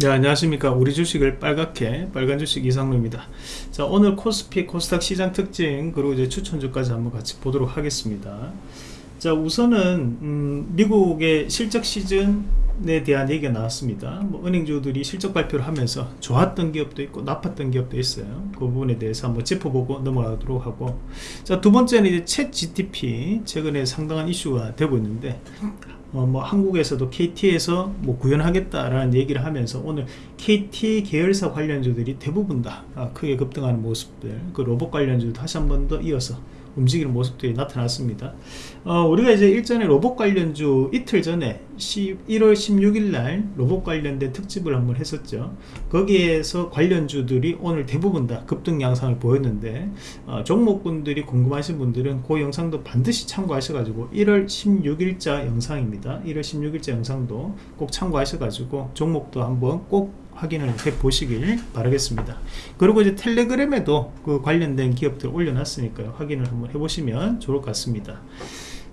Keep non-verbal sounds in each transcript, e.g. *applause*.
네 안녕하십니까. 우리 주식을 빨갛게 빨간 주식 이상로입니다. 자 오늘 코스피 코스닥 시장 특징 그리고 이제 추천주까지 한번 같이 보도록 하겠습니다. 자 우선은 음, 미국의 실적 시즌에 대한 얘기가 나왔습니다. 뭐 은행주들이 실적 발표를 하면서 좋았던 기업도 있고 나빴던 기업도 있어요. 그 부분에 대해서 한번 짚어보고 넘어가도록 하고. 자 두 번째는 이제 챗 GTP 최근에 상당한 이슈가 되고 있는데 어, 뭐 한국에서도 KT에서 뭐 구현하겠다라는 얘기를 하면서 오늘 KT 계열사 관련주들이 대부분 다 아, 크게 급등하는 모습들 그 로봇 관련주 다시 한 번 더 이어서 움직이는 모습들이 나타났습니다. 어, 우리가 이제 일전에 로봇 관련주 이틀 전에 1월 16일 날 로봇 관련된 특집을 한번 했었죠. 거기에서 관련주들이 오늘 대부분 다 급등 양상을 보였는데 어, 종목분들이 궁금하신 분들은 그 영상도 반드시 참고하셔가지고 1월 16일자 영상입니다. 1월 16일자 영상도 꼭 참고하셔가지고 종목도 한번 꼭 확인을 해 보시길 바라겠습니다. 그리고 이제 텔레그램에도 그 관련된 기업들 올려놨으니까요. 확인을 한번 해보시면 좋을 것 같습니다.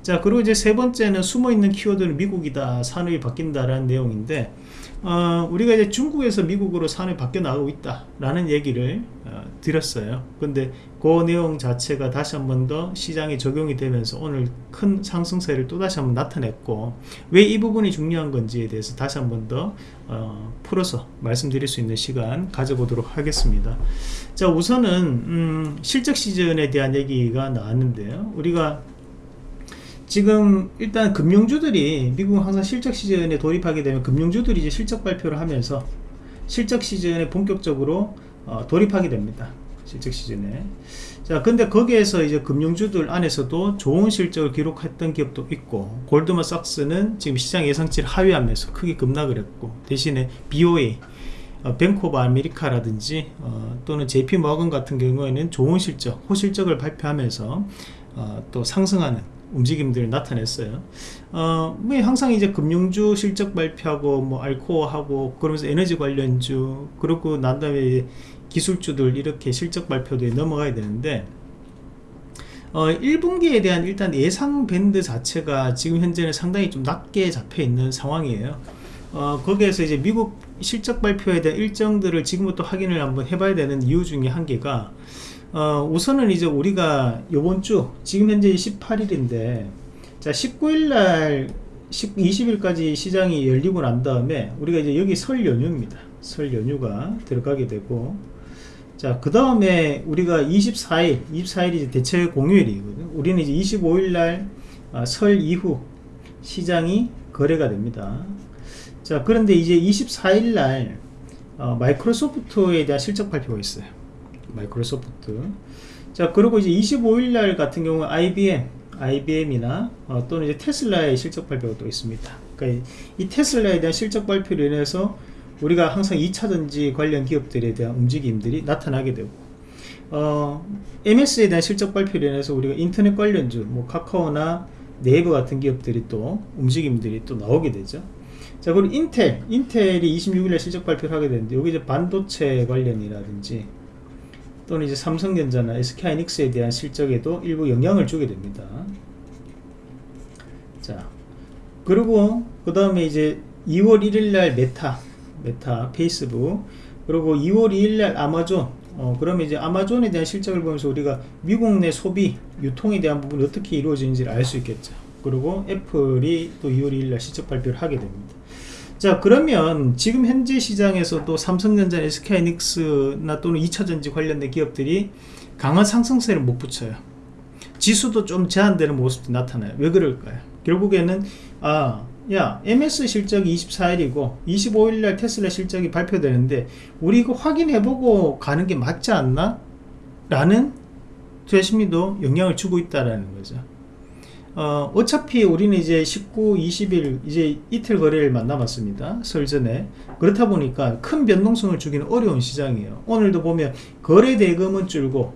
자 그리고 이제 세 번째는 숨어있는 키워드는 미국이다. 산업이 바뀐다라는 내용인데 어, 우리가 이제 중국에서 미국으로 산업이 바뀌어 나가고 있다 라는 얘기를 어, 드렸어요. 근데 그 내용 자체가 다시 한 번 더 시장에 적용이 되면서 오늘 큰 상승세를 또 다시 한 번 나타냈고 왜 이 부분이 중요한 건지에 대해서 다시 한 번더 어, 풀어서 말씀드릴 수 있는 시간 가져보도록 하겠습니다. 자 우선은 음, 실적 시즌에 대한 얘기가 나왔는데요. 우리가 지금 일단 금융주들이 미국은 항상 실적 시즌에 돌입하게 되면 금융주들이 이제 실적 발표를 하면서 실적 시즌에 본격적으로 어, 돌입하게 됩니다. 실적 시즌에. 자, 근데 거기에서 이제 금융주들 안에서도 좋은 실적을 기록했던 기업도 있고, 골드만삭스는 지금 시장 예상치를 하회하면서 크게 급락을 했고, 대신에 BOA, 어, 뱅크 오브 아메리카라든지 어, 또는 JP 모건 같은 경우에는 좋은 실적, 호실적을 발표하면서 어, 또 상승하는 움직임들을 나타냈어요. 어, 뭐 항상 이제 금융주 실적 발표하고 뭐 알코아하고 그러면서 에너지 관련주 그리고 난 다음에 기술주들 이렇게 실적 발표들이 넘어가야 되는데 어, 1분기에 대한 일단 예상 밴드 자체가 지금 현재는 상당히 좀 낮게 잡혀 있는 상황이에요. 어, 거기에서 이제 미국 실적 발표에 대한 일정들을 지금부터 확인을 한번 해봐야 되는 이유 중에 한 개가 어, 우선은 이제 우리가 요번 주 지금 현재 18일인데 자 19일날 20일까지 시장이 열리고 난 다음에 우리가 이제 여기 설 연휴입니다. 설 연휴가 들어가게 되고 자그 다음에 우리가 24일 24일이 이제 대체 공휴일이거든요. 우리는 이제 25일날 아, 설 이후 시장이 거래가 됩니다. 자 그런데 이제 24일날 어, 마이크로소프트에 대한 실적 발표가 있어요 마이크로소프트 자 그리고 이제 25일날 같은 경우 IBM IBM이나 어, 또는 이제 테슬라의 실적 발표가 또 있습니다. 그러니까 이 테슬라에 대한 실적 발표로 인해서 우리가 항상 2차전지 관련 기업들에 대한 움직임들이 나타나게 되고 어, MS에 대한 실적 발표로 인해서 우리가 인터넷 관련주 뭐 카카오나 네이버 같은 기업들이 또 움직임들이 또 나오게 되죠. 자 그리고 인텔. 인텔이 26일에 실적 발표를 하게 되는데 여기 이제 반도체 관련이라든지 또는 이제 삼성전자나 SK하이닉스에 대한 실적에도 일부 영향을 주게 됩니다. 자, 그리고 그 다음에 이제 2월 1일날 메타, 메타, 페이스북, 그리고 2월 2일날 아마존, 어, 그러면 이제 아마존에 대한 실적을 보면서 우리가 미국 내 소비, 유통에 대한 부분이 어떻게 이루어지는지를 알 수 있겠죠. 그리고 애플이 또 2월 2일날 실적 발표를 하게 됩니다. 자 그러면 지금 현재 시장에서도 삼성전자, SK하이닉스나 또는 2차전지 관련된 기업들이 강한 상승세를 못 붙여요. 지수도 좀 제한되는 모습이 나타나요. 왜 그럴까요? 결국에는 아야 MS 실적이 24일이고 25일날 테슬라 실적이 발표되는데 우리 이거 확인해보고 가는 게 맞지 않나? 라는 투자 심리도 영향을 주고 있다는 거죠 어, 어차피 우리는 이제 19, 20일 이제 이틀 거래일만 남았습니다. 설 전에. 그렇다 보니까 큰 변동성을 주기는 어려운 시장이에요. 오늘도 보면 거래 대금은 줄고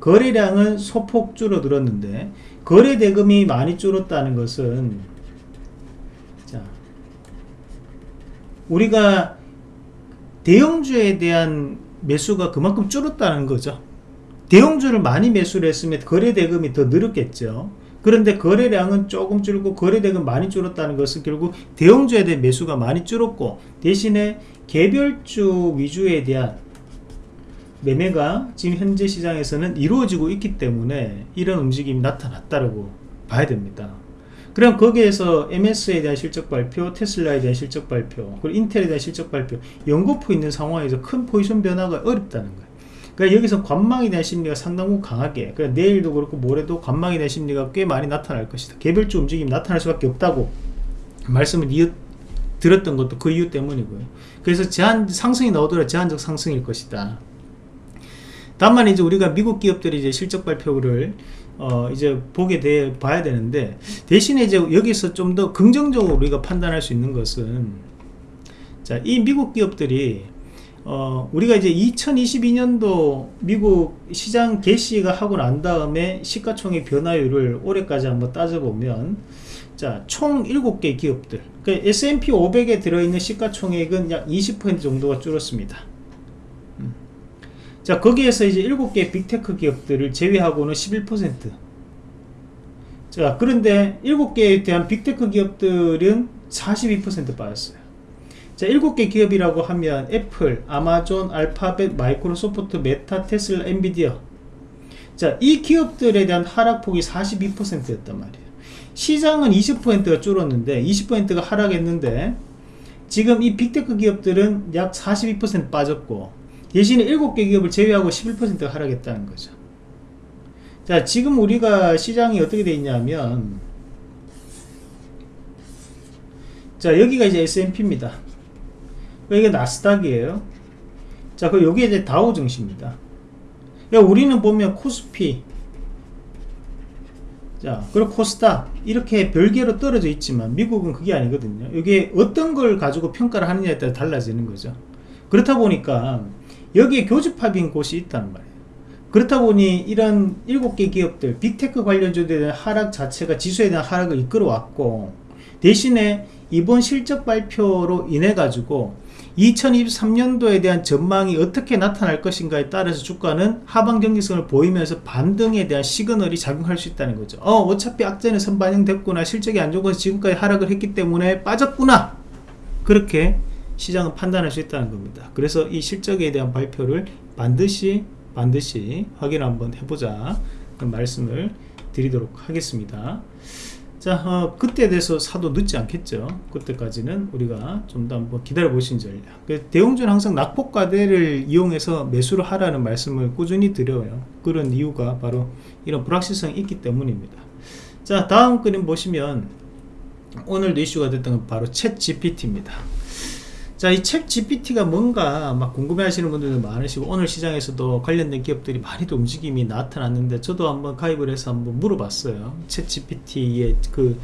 거래량은 소폭 줄어들었는데 거래 대금이 많이 줄었다는 것은 자 우리가 대형주에 대한 매수가 그만큼 줄었다는 거죠. 대형주를 많이 매수를 했으면 거래 대금이 더 늘었겠죠. 그런데 거래량은 조금 줄고 거래액은 많이 줄었다는 것은 결국 대형주에 대한 매수가 많이 줄었고 대신에 개별주 위주에 대한 매매가 지금 현재 시장에서는 이루어지고 있기 때문에 이런 움직임이 나타났다고 봐야 됩니다. 그럼 거기에서 MS에 대한 실적 발표, 테슬라에 대한 실적 발표, 그리고 인텔에 대한 실적 발표 연거푸 있는 상황에서 큰 포지션 변화가 어렵다는 거예요. 그러니까 여기서 관망에 대한 심리가 상당히 강하게 그러니까 내일도 그렇고 모레도 관망에 대한 심리가 꽤 많이 나타날 것이다. 개별주 움직임이 나타날 수밖에 없다고 말씀을 이어, 들었던 것도 그 이유 때문이고요. 그래서 제한 상승이 나오더라도 제한적 상승일 것이다. 다만 이제 우리가 미국 기업들이 이제 실적 발표를 어 이제 보게 돼 봐야 되는데 대신에 이제 여기서 좀 더 긍정적으로 우리가 판단할 수 있는 것은 자 이 미국 기업들이 어 우리가 이제 2022년도 미국 시장 개시가 하고 난 다음에 시가총액 변화율을 올해까지 한번 따져보면 자 총 7개 기업들 그 S&P 500에 들어있는 시가총액은 약 20% 정도가 줄었습니다 자 거기에서 이제 7개 빅테크 기업들을 제외하고는 11%. 자 그런데 7개에 대한 빅테크 기업들은 42% 빠졌어요. 자 7개 기업이라고 하면 애플, 아마존, 알파벳, 마이크로소프트, 메타, 테슬라, 엔비디아 자 이 기업들에 대한 하락폭이 42%였단 말이에요. 시장은 20%가 줄었는데 20%가 하락했는데 지금 이 빅테크 기업들은 약 42% 빠졌고 대신에 7개 기업을 제외하고 11%가 하락했다는 거죠. 자, 지금 우리가 시장이 어떻게 되어 있냐면, 자, 여기가 이제 S&P입니다. 여기가 나스닥이에요. 자, 그 여기 이제 다우 증시입니다. 야, 우리는 보면 코스피, 자, 그리고 코스닥 이렇게 별개로 떨어져 있지만 미국은 그게 아니거든요. 이게 어떤 걸 가지고 평가를 하느냐에 따라 달라지는 거죠. 그렇다 보니까 여기에 교집합인 곳이 있다는 말이에요 그렇다 보니 이런 7개 기업들 빅테크 관련주들에 대한 하락 자체가 지수에 대한 하락을 이끌어 왔고 대신에 이번 실적 발표로 인해 가지고 2023년도에 대한 전망이 어떻게 나타날 것인가에 따라서 주가는 하방 경직성을 보이면서 반등에 대한 시그널이 작용할 수 있다는 거죠. 어 어차피 악재는 선반영됐구나. 실적이 안 좋아서 지금까지 하락을 했기 때문에 빠졌구나. 그렇게 시장은 판단할 수 있다는 겁니다. 그래서 이 실적에 대한 발표를 반드시 반드시 확인 한번 해보자. 말씀을 드리도록 하겠습니다 자 어, 그때에 대해서 사도 늦지 않겠죠. 그때까지는 우리가 좀 더 한번 기다려 보신 전략 그 대웅주는 항상 낙폭과대를 이용해서 매수를 하라는 말씀을 꾸준히 드려요. 그런 이유가 바로 이런 불확실성이 있기 때문입니다. 자 다음 그림 보시면 오늘도 이슈가 됐던 건 바로 챗 GPT입니다 자, 이 챗 GPT가 뭔가 막 궁금해 하시는 분들도 많으시고, 오늘 시장에서도 관련된 기업들이 많이 또 움직임이 나타났는데, 저도 한번 가입을 해서 한번 물어봤어요. 챗 GPT의 그,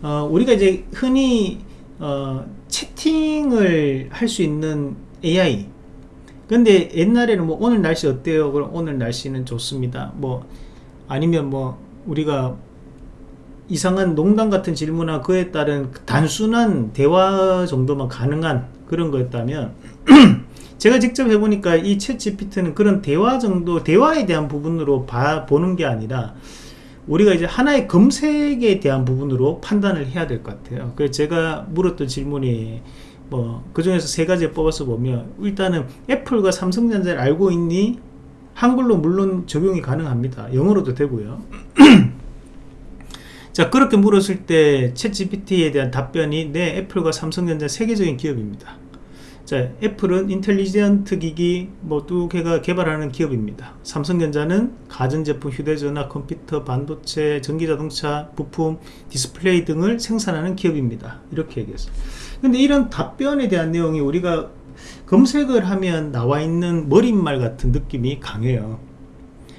어, 우리가 이제 흔히, 어, 채팅을 할 수 있는 AI. 근데 옛날에는 뭐, 오늘 날씨 어때요? 그럼 오늘 날씨는 좋습니다. 뭐, 아니면 뭐, 우리가 이상한 농담 같은 질문이나 그에 따른 단순한 대화 정도만 가능한 그런 거였다면 *clears throat* 제가 직접 해보니까 이 챗 GPT는 그런 대화 정도 대화에 대한 부분으로 봐, 보는 게 아니라 우리가 이제 하나의 검색에 대한 부분으로 판단을 해야 될 것 같아요. 그래서 제가 물었던 질문이 뭐 그 중에서 세 가지 뽑아서 보면 일단은 애플과 삼성전자를 알고 있니? 한글로 물론 적용이 가능합니다. 영어로도 되고요 *clears throat* 자 그렇게 물었을 때 챗 GPT에 대한 답변이 네 애플과 삼성전자 세계적인 기업입니다. 자 애플은 인텔리전트 기기 뭐두 개가 개발하는 기업입니다. 삼성전자는 가전제품 휴대전화 컴퓨터 반도체 전기자동차 부품 디스플레이 등을 생산하는 기업입니다. 이렇게 얘기했어요. 근데 이런 답변에 대한 내용이 우리가 검색을 하면 나와 있는 머릿말 같은 느낌이 강해요.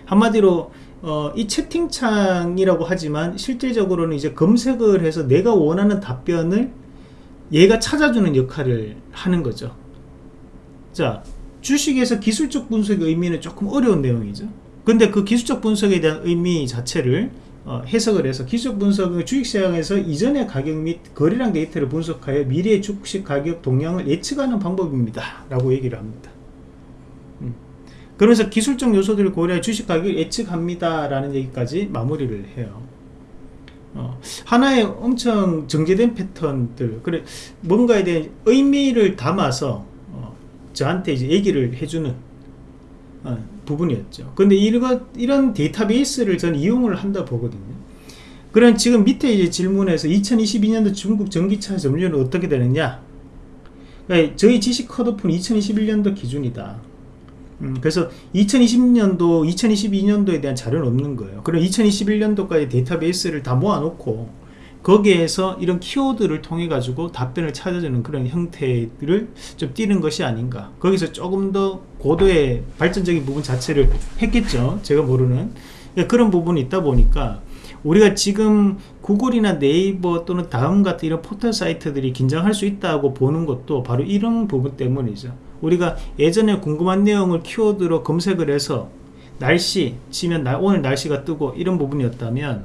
한마디로 어, 이 채팅창이라고 하지만 실질적으로는 이제 검색을 해서 내가 원하는 답변을 얘가 찾아주는 역할을 하는 거죠. 자 주식에서 기술적 분석의 의미는 조금 어려운 내용이죠. 근데 그 기술적 분석에 대한 의미 자체를 어, 해석을 해서 기술적 분석은 주식시장에서 이전의 가격 및 거래량 데이터를 분석하여 미래의 주식 가격 동향을 예측하는 방법입니다. 라고 얘기를 합니다 그러면서 기술적 요소들을 고려해 주식 가격을 예측합니다 라는 얘기까지 마무리를 해요. 어, 하나의 엄청 정제된 패턴들 그래 뭔가에 대한 의미를 담아서 어, 저한테 이제 얘기를 해주는 어, 부분이었죠. 근데 이런, 이런 데이터베이스를 저는 이용을 한다 보거든요. 그럼 지금 밑에 이제 질문에서 2022년도 중국 전기차 점유율은 어떻게 되느냐? 그러니까 저희 지식 컷오프는 2021년도 기준이다 음, 그래서 2020년도, 2022년도에 대한 자료는 없는 거예요. 그럼 2021년도까지 데이터베이스를 다 모아놓고 거기에서 이런 키워드를 통해 가지고 답변을 찾아주는 그런 형태를 좀 띄는 것이 아닌가. 거기서 조금 더 고도의 발전적인 부분 자체를 했겠죠. 제가 모르는. 그러니까 그런 부분이 있다 보니까 우리가 지금 구글이나 네이버 또는 다음 같은 이런 포털 사이트들이 긴장할 수 있다고 보는 것도 바로 이런 부분 때문이죠 우리가 예전에 궁금한 내용을 키워드로 검색을 해서 날씨 치면 나, 오늘 날씨가 뜨고 이런 부분이었다면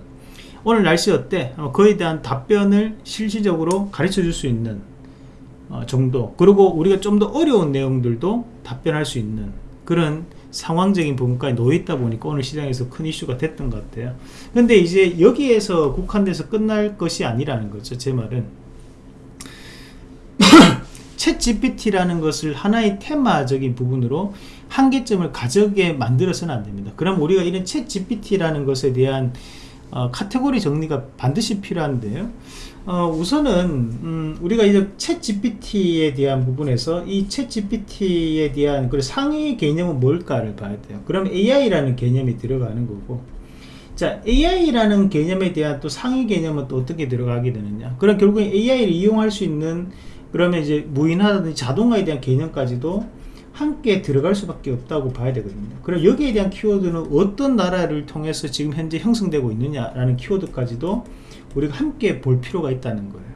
오늘 날씨 어때? 어, 그에 대한 답변을 실시적으로 가르쳐 줄 수 있는 어, 정도. 그리고 우리가 좀 더 어려운 내용들도 답변할 수 있는 그런 상황적인 부분까지 놓여있다 보니까 오늘 시장에서 큰 이슈가 됐던 것 같아요. 근데 이제 여기에서 국한돼서 끝날 것이 아니라는 거죠 제 말은 챗 GPT라는 것을 하나의 테마적인 부분으로 한계점을 가져게 만들어서는 안됩니다. 그럼 우리가 이런 챗 GPT라는 것에 대한 어, 카테고리 정리가 반드시 필요한데요. 어, 우선은 음, 우리가 이제 챗 GPT에 대한 부분에서 이 챗 GPT에 대한 그 상위 개념은 뭘까를 봐야 돼요. 그럼 AI라는 개념이 들어가는 거고. 자 AI라는 개념에 대한 또 상위 개념은 또 어떻게 들어가게 되느냐. 그럼 결국엔 AI를 이용할 수 있는 그러면 이제 무인화라든지 자동화에 대한 개념까지도 함께 들어갈 수밖에 없다고 봐야 되거든요. 그럼 여기에 대한 키워드는 어떤 나라를 통해서 지금 현재 형성되고 있느냐라는 키워드까지도 우리가 함께 볼 필요가 있다는 거예요.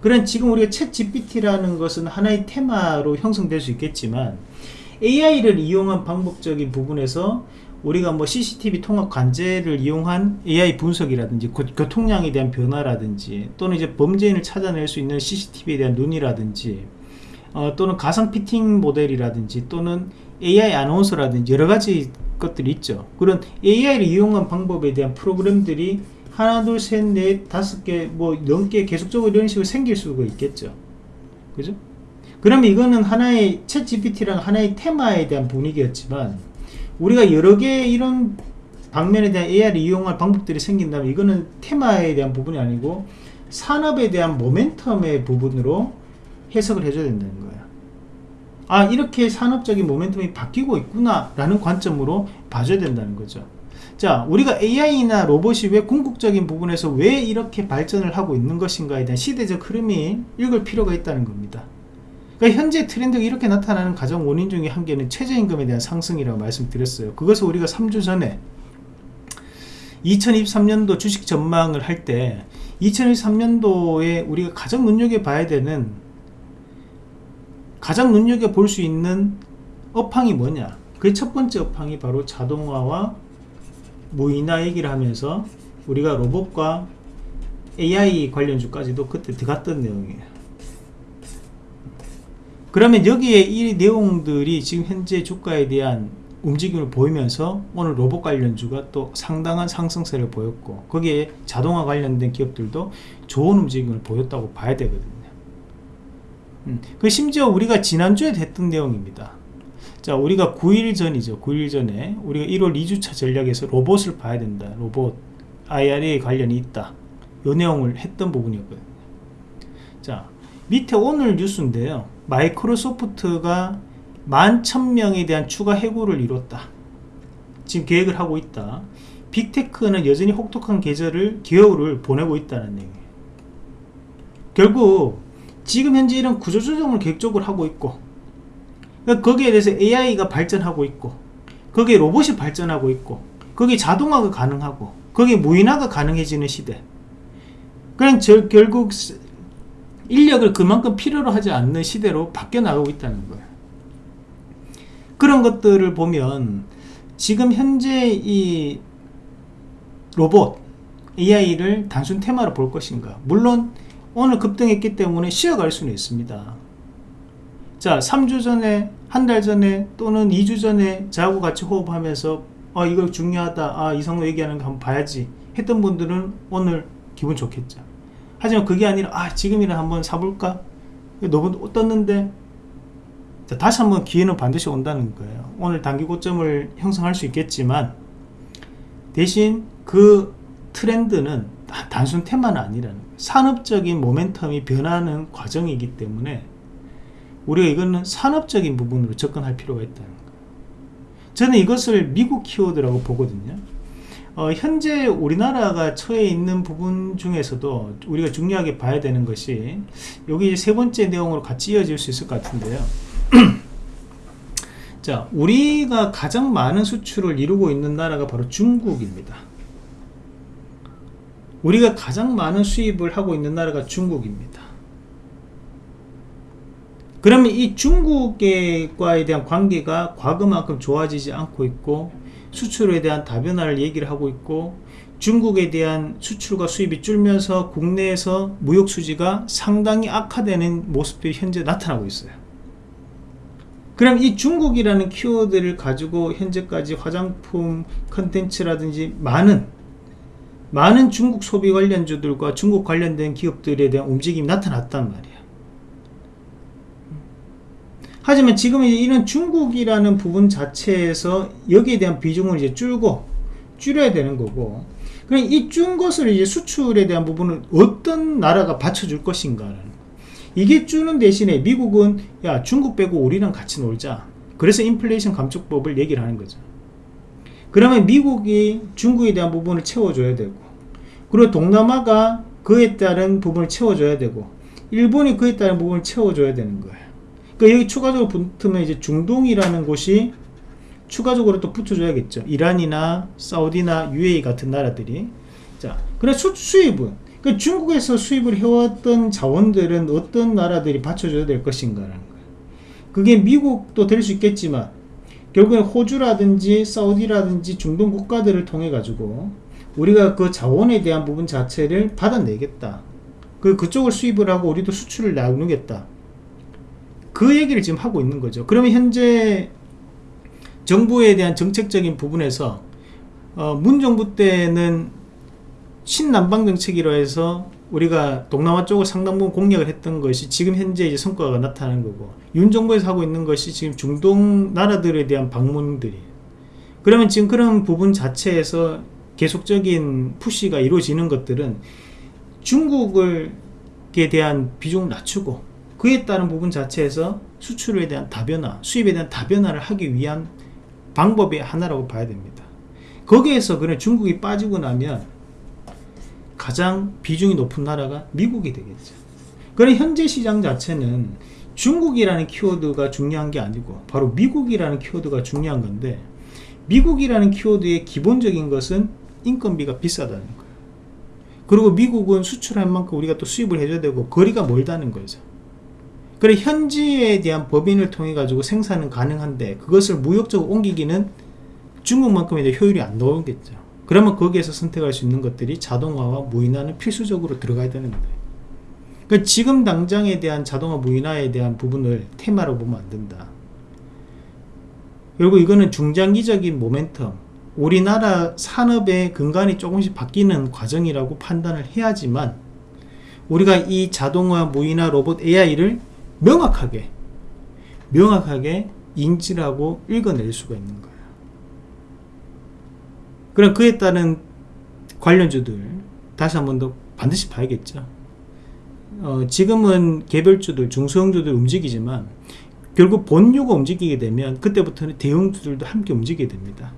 그런 지금 우리가 챗 GPT라는 것은 하나의 테마로 형성될 수 있겠지만 AI를 이용한 방법적인 부분에서 우리가 뭐 CCTV 통합 관제를 이용한 AI 분석이라든지 교통량에 대한 변화라든지 또는 이제 범죄인을 찾아낼 수 있는 CCTV에 대한 눈이라든지 어, 또는 가상 피팅 모델이라든지 또는 AI 아나운서라든지 여러 가지 것들이 있죠. 그런 AI를 이용한 방법에 대한 프로그램들이 하나 둘 셋 넷 다섯 개 뭐 넘게 계속적으로 이런 식으로 생길 수가 있겠죠. 그죠? 그러면 이거는 하나의 챗 GPT랑 하나의 테마에 대한 분위기였지만 우리가 여러 개 이런 방면에 대한 AI를 이용할 방법들이 생긴다면 이거는 테마에 대한 부분이 아니고 산업에 대한 모멘텀의 부분으로 해석을 해줘야 된다는 거예요 아 이렇게 산업적인 모멘텀이 바뀌고 있구나 라는 관점으로 봐줘야 된다는 거죠. 자 우리가 AI나 로봇이 왜 궁극적인 부분에서 왜 이렇게 발전을 하고 있는 것인가에 대한 시대적 흐름이 읽을 필요가 있다는 겁니다 그러니까 현재 트렌드가 이렇게 나타나는 가장 원인 중에 한 개는 최저임금에 대한 상승이라고 말씀드렸어요. 그것을 우리가 3주 전에 2023년도 주식 전망을 할 때 2023년도에 우리가 가장 눈여겨봐야 되는 가장 눈여겨볼 수 있는 업황이 뭐냐? 그 첫 번째 업황이 바로 자동화와 무인화 얘기를 하면서 우리가 로봇과 AI 관련주까지도 그때 들어갔던 내용이에요 그러면 여기에 이 내용들이 지금 현재 주가에 대한 움직임을 보이면서 오늘 로봇 관련주가 또 상당한 상승세를 보였고 거기에 자동화 관련된 기업들도 좋은 움직임을 보였다고 봐야 되거든요. 음, 그 심지어 우리가 지난주에 했던 내용입니다. 자 우리가 9일 전이죠. 9일 전에 우리가 1월 2주차 전략에서 로봇을 봐야 된다. 로봇 IRA 관련이 있다. 이 내용을 했던 부분이었거든요. 자 밑에 오늘 뉴스인데요. 마이크로소프트가 만 천명에 대한 추가 해고를 이뤘다. 지금 계획을 하고 있다. 빅테크는 여전히 혹독한 계절을 기여를 보내고 있다는 얘기예요. 결국 지금 현재 이런 구조조정을 계획적으로 하고 있고 그러니까 거기에 대해서 AI가 발전하고 있고 거기에 로봇이 발전하고 있고 거기에 자동화가 가능하고 거기에 무인화가 가능해지는 시대. 저 결국 인력을 그만큼 필요로 하지 않는 시대로 바뀌어 나가고 있다는 거예요. 그런 것들을 보면 지금 현재 이 로봇 AI를 단순 테마로 볼 것인가? 물론 오늘 급등했기 때문에 쉬어갈 수는 있습니다. 자 3주 전에 한 달 전에 또는 2주 전에 저하고 같이 호흡하면서 아 이거 중요하다 아 이성로 얘기하는 거 한번 봐야지 했던 분들은 오늘 기분 좋겠죠 하지만 그게 아니라 아 지금이라 한번 사볼까? 너무 떴는데? 자, 다시 한번 기회는 반드시 온다는 거예요. 오늘 단기 고점을 형성할 수 있겠지만 대신 그 트렌드는 단순 테마는 아니라는 거예요. 산업적인 모멘텀이 변하는 과정이기 때문에 우리가 이거는 산업적인 부분으로 접근할 필요가 있다는 거예요. 저는 이것을 미국 키워드라고 보거든요 어, 현재 우리나라가 처해 있는 부분 중에서도 우리가 중요하게 봐야 되는 것이 여기 세 번째 내용으로 같이 이어질 수 있을 것 같은데요. *clears throat* 자 우리가 가장 많은 수출을 이루고 있는 나라가 바로 중국입니다. 우리가 가장 많은 수입을 하고 있는 나라가 중국입니다. 그러면 이 중국과에 대한 관계가 과거만큼 좋아지지 않고 있고 수출에 대한 다변화를 얘기를 하고 있고 중국에 대한 수출과 수입이 줄면서 국내에서 무역 수지가 상당히 악화되는 모습들이 현재 나타나고 있어요. 그럼 이 중국이라는 키워드를 가지고 현재까지 화장품 컨텐츠라든지 많은 많은 중국 소비 관련주들과 중국 관련된 기업들에 대한 움직임이 나타났단 말이에요 하지만 지금 이런 중국이라는 부분 자체에서 여기에 대한 비중을 이제 줄고 줄여야 되는 거고 그럼 이준 것을 이제 수출에 대한 부분은 어떤 나라가 받쳐줄 것인가라는 이게 주는 대신에 미국은 야 중국 빼고 우리랑 같이 놀자. 그래서 인플레이션 감축법을 얘기를 하는 거죠. 그러면 미국이 중국에 대한 부분을 채워줘야 되고 그리고 동남아가 그에 따른 부분을 채워줘야 되고 일본이 그에 따른 부분을 채워줘야 되는 거예요 그러니까 여기 추가적으로 붙으면 이제 중동이라는 곳이 추가적으로 또 붙여줘야겠죠. 이란이나 사우디나 UAE 같은 나라들이. 자, 그래 수, 수입은 그 중국에서 수입을 해왔던 자원들은 어떤 나라들이 받쳐줘야 될 것인가라는 거예요. 그게 미국도 될 수 있겠지만 결국엔 호주라든지 사우디라든지 중동 국가들을 통해 가지고 우리가 그 자원에 대한 부분 자체를 받아내겠다. 그 그쪽을 수입을 하고 우리도 수출을 나누겠다. 그 얘기를 지금 하고 있는 거죠. 그러면 현재 정부에 대한 정책적인 부분에서 어, 문 정부 때는 신남방 정책이라 해서 우리가 동남아 쪽을 상당 부분 공략을 했던 것이 지금 현재 이제 성과가 나타나는 거고 윤 정부에서 하고 있는 것이 지금 중동 나라들에 대한 방문들이 그러면 지금 그런 부분 자체에서 계속적인 푸시가 이루어지는 것들은 중국에 대한 비중을 낮추고 그에 따른 부분 자체에서 수출에 대한 다변화, 수입에 대한 다변화를 하기 위한 방법의 하나라고 봐야 됩니다. 거기에서 그냥 중국이 빠지고 나면 가장 비중이 높은 나라가 미국이 되겠죠. 그런 현재 시장 자체는 중국이라는 키워드가 중요한 게 아니고 바로 미국이라는 키워드가 중요한 건데 미국이라는 키워드의 기본적인 것은 인건비가 비싸다는 거예요. 그리고 미국은 수출할 만큼 우리가 또 수입을 해줘야 되고 거리가 멀다는 거죠. 그래 현지에 대한 법인을 통해 가지고 생산은 가능한데 그것을 무역적으로 옮기기는 중국만큼의 효율이 안 나오겠죠. 그러면 거기에서 선택할 수 있는 것들이 자동화와 무인화는 필수적으로 들어가야 되는 거예요. 그러니까 지금 당장에 대한 자동화 무인화에 대한 부분을 테마로 보면 안 된다. 그리고 이거는 중장기적인 모멘텀 우리나라 산업의 근간이 조금씩 바뀌는 과정이라고 판단을 해야지만 우리가 이 자동화 무인화 로봇 AI를 명확하게 명확하게 인지하고 읽어낼 수가 있는 거예요 그럼 그에 따른 관련주들 다시 한 번 더 반드시 봐야겠죠. 어, 지금은 개별주들 중소형주들 움직이지만 결국 본류가 움직이게 되면 그때부터는 대형주들도 함께 움직이게 됩니다.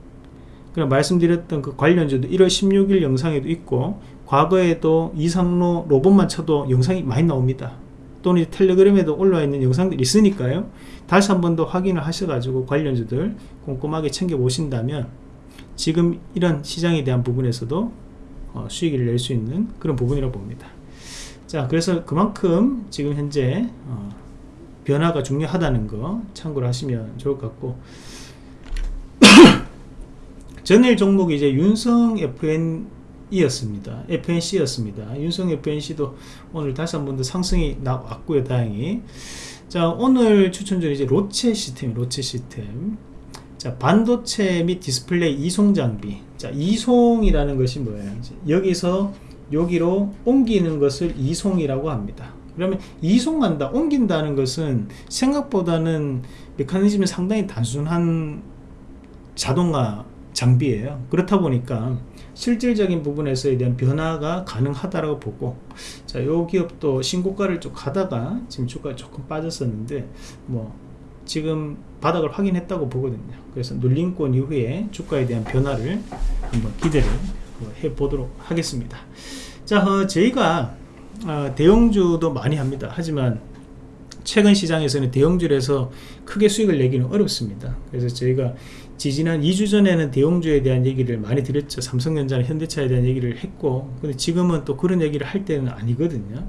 그럼 말씀드렸던 그 관련주도 1월 16일 영상에도 있고 과거에도 이상로 로봇만 쳐도 영상이 많이 나옵니다 또는 텔레그램에도 올라와 있는 영상들이 있으니까요. 다시 한 번 더 확인을 하셔가지고 관련주들 꼼꼼하게 챙겨 보신다면 지금 이런 시장에 대한 부분에서도 어, 수익을 낼 수 있는 그런 부분이라고 봅니다. 자 그래서 그만큼 지금 현재 어, 변화가 중요하다는 거 참고를 하시면 좋을 것 같고. *coughs* 전일 종목이 이제 윤성 FN이었습니다. F&C였습니다. 윤성 F&C도 오늘 다시 한 번 더 상승이 나왔고요. 다행히. 자, 오늘 추천주 이제 로체 시스템, 로체 시스템. 자, 반도체 및 디스플레이 이송 장비. 자, 이송이라는 것이 뭐예요? 여기서 여기로 옮기는 것을 이송이라고 합니다. 그러면 이송한다, 옮긴다는 것은 생각보다는 메커니즘이 상당히 단순한 자동화 장비예요. 그렇다 보니까 실질적인 부분에서에 대한 변화가 가능하다고 보고 자, 요 기업도 신고가를 쭉 가다가 지금 주가가 조금 빠졌었는데 뭐 지금 바닥을 확인했다고 보거든요. 그래서 눌림권 이후에 주가에 대한 변화를 한번 기대를 해 보도록 하겠습니다. 자, 어, 저희가 어, 대형주도 많이 합니다. 하지만 최근 시장에서는 대형주에서 크게 수익을 내기는 어렵습니다. 그래서 저희가 지지난 2주 전에는 대형주에 대한 얘기를 많이 드렸죠. 삼성전자나 현대차에 대한 얘기를 했고, 근데 지금은 또 그런 얘기를 할 때는 아니거든요.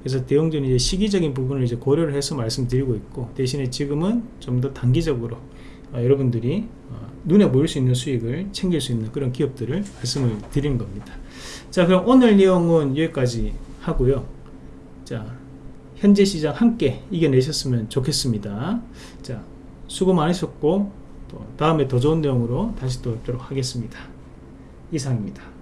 그래서 대형주는 이제 시기적인 부분을 이제 고려를 해서 말씀드리고 있고, 대신에 지금은 좀 더 단기적으로 어, 여러분들이 어, 눈에 보일 수 있는 수익을 챙길 수 있는 그런 기업들을 말씀을 드리는 겁니다. 자, 그럼 오늘 내용은 여기까지 하고요. 자, 현재 시장 함께 이겨내셨으면 좋겠습니다. 자, 수고 많으셨고, 또 다음에 더 좋은 내용으로 다시 또 뵙도록 하겠습니다. 이상입니다.